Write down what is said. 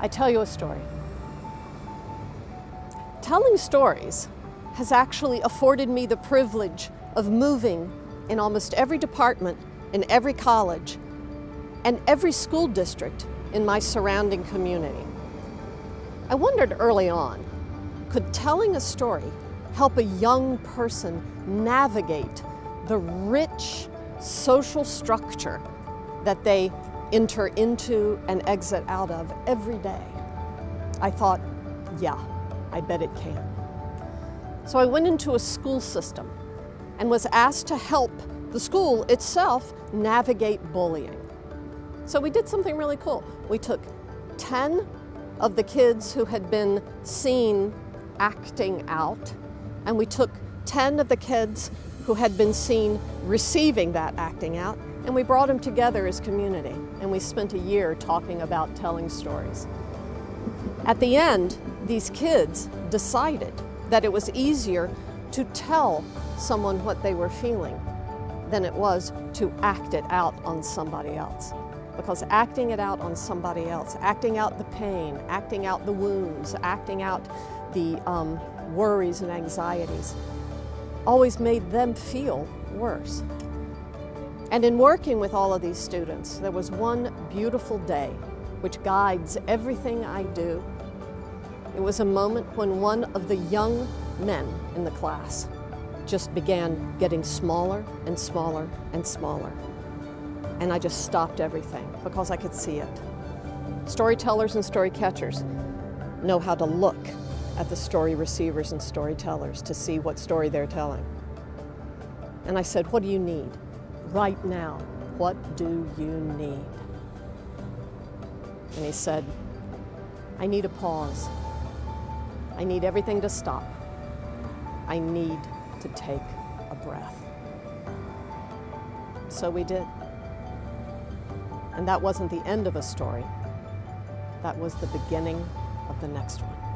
I tell you a story. Telling stories has actually afforded me the privilege of moving in almost every department in every college and every school district in my surrounding community. I wondered early on, could telling a story help a young person navigate the rich social structure that they enter into and exit out of every day? I thought, yeah, I bet it can. So I went into a school system and was asked to help the school itself navigate bullying. So we did something really cool. We took 10 of the kids who had been seen acting out, and we took 10 of the kids who had been seen receiving that acting out, and we brought them together as community, and we spent a year talking about telling stories. At the end, these kids decided that it was easier to tell someone what they were feeling than it was to act it out on somebody else. Because acting it out on somebody else, acting out the pain, acting out the wounds, acting out the um, worries and anxieties, always made them feel worse. And in working with all of these students, there was one beautiful day which guides everything I do. It was a moment when one of the young men in the class just began getting smaller and smaller and smaller. And I just stopped everything because I could see it. Storytellers and story catchers know how to look at the story receivers and storytellers to see what story they're telling. And I said, what do you need? Right now, what do you need? And he said, I need a pause. I need everything to stop. I need to take a breath. So we did. And that wasn't the end of a story. That was the beginning of the next one.